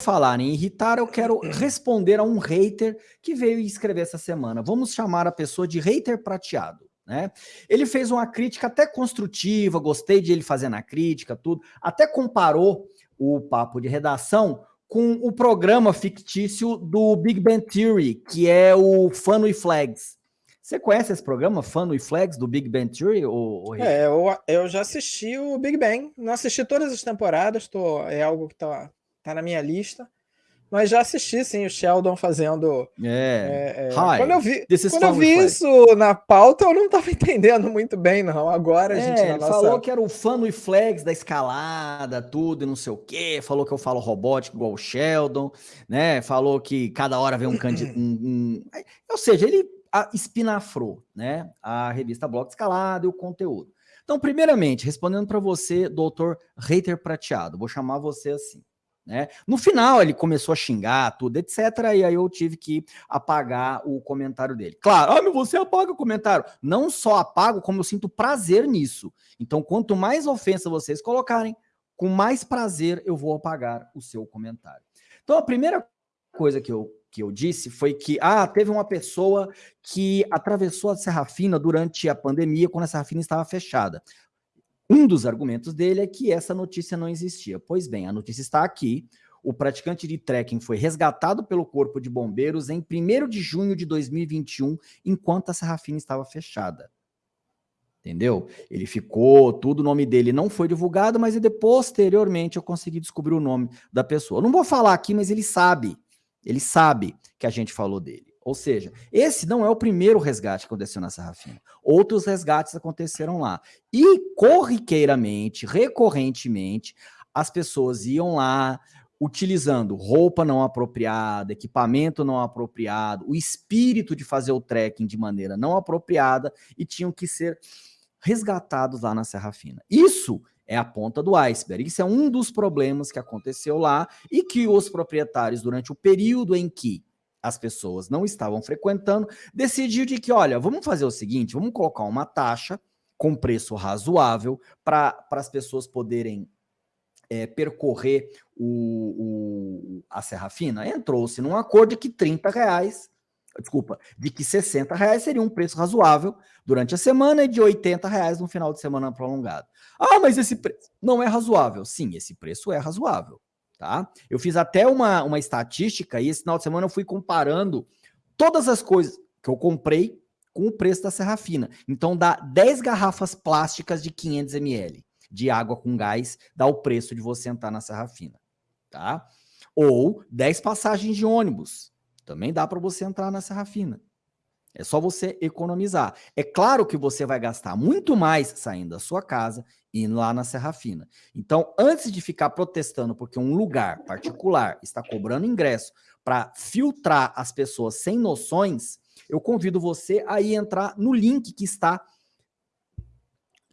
falar em irritar, eu quero responder a um hater que veio escrever essa semana. Vamos chamar a pessoa de hater prateado. Né? Ele fez uma crítica até construtiva, gostei de ele fazendo a crítica, tudo, até comparou o papo de redação com o programa fictício do Big Bang Theory, que é o Fun with Flags. Você conhece esse programa, Fun with Flags, do Big Bang Theory? Ou... É, eu, eu já assisti o Big Bang, não assisti todas as temporadas, tô, é algo que tá, tá na minha lista. Mas já assisti, sim, o Sheldon fazendo. É. é, é Hi, quando eu vi, quando eu vi isso na pauta, eu não estava entendendo muito bem, não. Agora a gente. É, ele nossa... falou que era o fã e flags da escalada, tudo e não sei o quê. Falou que eu falo robótico igual o Sheldon, né? Falou que cada hora vem um candidato. Um, um... Ou seja, ele espinafrou, né? A revista Bloco Escalada e o conteúdo. Então, primeiramente, respondendo para você, doutor Reiter Prateado, vou chamar você assim. Né? No final, ele começou a xingar tudo, etc. E aí eu tive que apagar o comentário dele. Claro, ah, você apaga o comentário. Não só apago, como eu sinto prazer nisso. Então, quanto mais ofensa vocês colocarem, com mais prazer eu vou apagar o seu comentário. Então, a primeira coisa que eu, que eu disse foi que, ah, teve uma pessoa que atravessou a Serra Fina durante a pandemia, quando a Serra Fina estava fechada. Um dos argumentos dele é que essa notícia não existia. Pois bem, a notícia está aqui. O praticante de trekking foi resgatado pelo Corpo de Bombeiros em 1 de junho de 2021, enquanto a Serrafina estava fechada. Entendeu? Ele ficou, tudo, o nome dele não foi divulgado, mas posteriormente eu consegui descobrir o nome da pessoa. Eu não vou falar aqui, mas ele sabe. Ele sabe que a gente falou dele. Ou seja, esse não é o primeiro resgate que aconteceu na Serra Fina. Outros resgates aconteceram lá. E corriqueiramente, recorrentemente, as pessoas iam lá utilizando roupa não apropriada, equipamento não apropriado, o espírito de fazer o trekking de maneira não apropriada e tinham que ser resgatados lá na Serra Fina. Isso é a ponta do iceberg. Isso é um dos problemas que aconteceu lá e que os proprietários, durante o período em que as pessoas não estavam frequentando, decidiu de que, olha, vamos fazer o seguinte, vamos colocar uma taxa com preço razoável para as pessoas poderem é, percorrer o, o, a Serra Fina. Entrou-se num acordo de que 30 reais, desculpa, de que 60 reais seria um preço razoável durante a semana e de 80 reais no final de semana prolongado. Ah, mas esse preço não é razoável. Sim, esse preço é razoável tá? Eu fiz até uma, uma estatística e esse final de semana eu fui comparando todas as coisas que eu comprei com o preço da Serra Fina. Então dá 10 garrafas plásticas de 500 ml de água com gás, dá o preço de você entrar na Serra Fina, tá? Ou 10 passagens de ônibus, também dá para você entrar na Serra Fina. É só você economizar. É claro que você vai gastar muito mais saindo da sua casa e lá na Serra Fina. Então, antes de ficar protestando porque um lugar particular está cobrando ingresso para filtrar as pessoas sem noções, eu convido você a ir entrar no link que está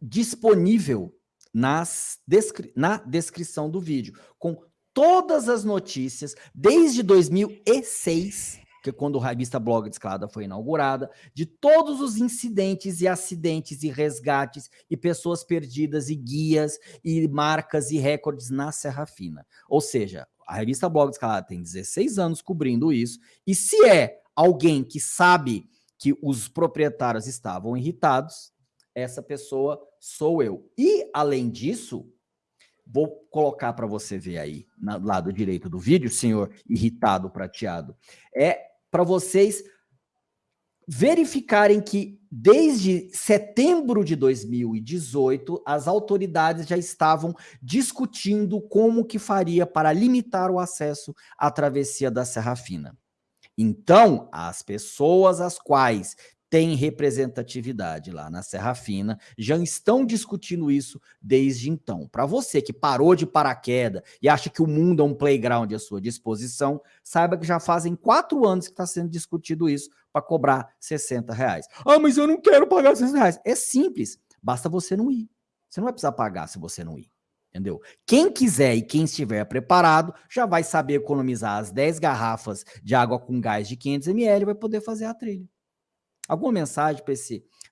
disponível nas descri na descrição do vídeo, com todas as notícias desde 2006 que quando a revista Blog de Escalada foi inaugurada, de todos os incidentes e acidentes e resgates e pessoas perdidas e guias e marcas e recordes na Serra Fina. Ou seja, a revista Blog de Escalada tem 16 anos cobrindo isso, e se é alguém que sabe que os proprietários estavam irritados, essa pessoa sou eu. E, além disso, vou colocar para você ver aí, no lado direito do vídeo, senhor irritado prateado, é para vocês verificarem que desde setembro de 2018 as autoridades já estavam discutindo como que faria para limitar o acesso à travessia da Serra Fina. Então, as pessoas às quais tem representatividade lá na Serra Fina, já estão discutindo isso desde então. Para você que parou de paraquedas e acha que o mundo é um playground à sua disposição, saiba que já fazem quatro anos que está sendo discutido isso para cobrar 60 reais. Ah, mas eu não quero pagar 60 reais. É simples, basta você não ir. Você não vai precisar pagar se você não ir. Entendeu? Quem quiser e quem estiver preparado já vai saber economizar as 10 garrafas de água com gás de 500 ml e vai poder fazer a trilha. Alguma mensagem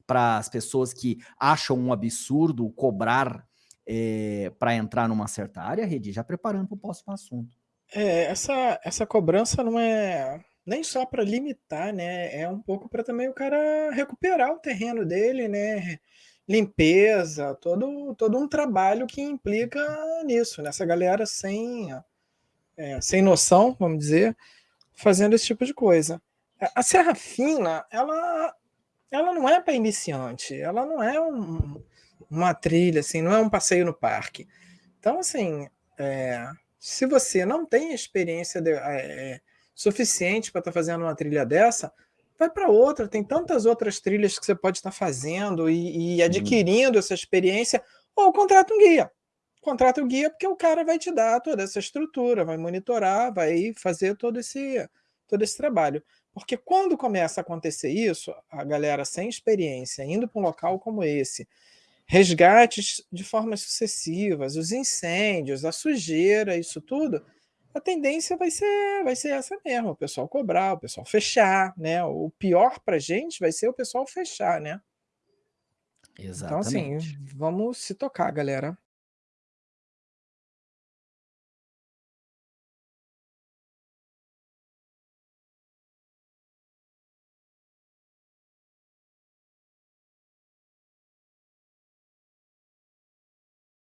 para as pessoas que acham um absurdo cobrar é, eh, para entrar numa certa área, Redi, já preparando para o próximo assunto. É, essa, essa cobrança não é nem só para limitar, né? É um pouco para também o cara recuperar o terreno dele, né? Limpeza, todo, todo um trabalho que implica nisso, nessa galera sem, é, sem noção, vamos dizer, fazendo esse tipo de coisa. A Serra Fina, ela, ela não é para iniciante, ela não é um, uma trilha, assim, não é um passeio no parque. Então, assim, é, se você não tem experiência de, é, suficiente para estar tá fazendo uma trilha dessa, vai para outra. Tem tantas outras trilhas que você pode estar tá fazendo e, e uhum. adquirindo essa experiência, ou contrata um guia. Contrata o um guia porque o cara vai te dar toda essa estrutura, vai monitorar, vai fazer todo esse, todo esse trabalho. Porque quando começa a acontecer isso, a galera sem experiência, indo para um local como esse, resgates de formas sucessivas, os incêndios, a sujeira, isso tudo, a tendência vai ser, vai ser essa mesmo, o pessoal cobrar, o pessoal fechar, né? O pior para a gente vai ser o pessoal fechar, né? Exatamente. Então, assim, vamos se tocar, galera.